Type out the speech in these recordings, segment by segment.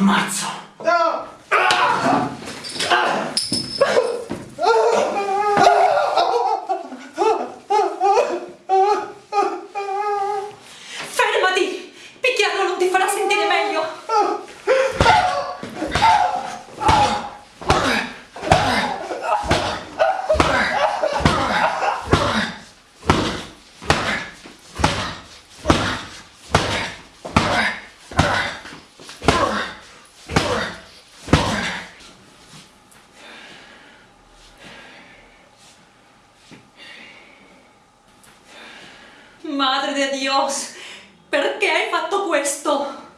ammazzo. Madre de Dios, perché hai fatto questo?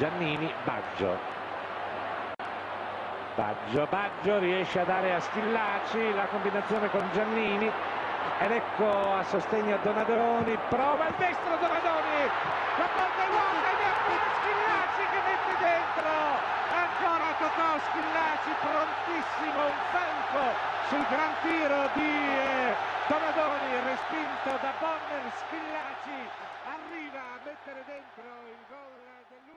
Giannini, Baggio. Baggio, Baggio riesce a dare a Schillaci la combinazione con Giannini ed ecco a sostegno a Donadoni, prova il destro Donadoni, la porta è vuota ed è appena Schillaci che mette dentro, ancora Totò Schillaci prontissimo, un falco sul gran tiro di eh, Donadoni, respinto da Bonner, Schillaci arriva a mettere dentro il gol dell'1-0.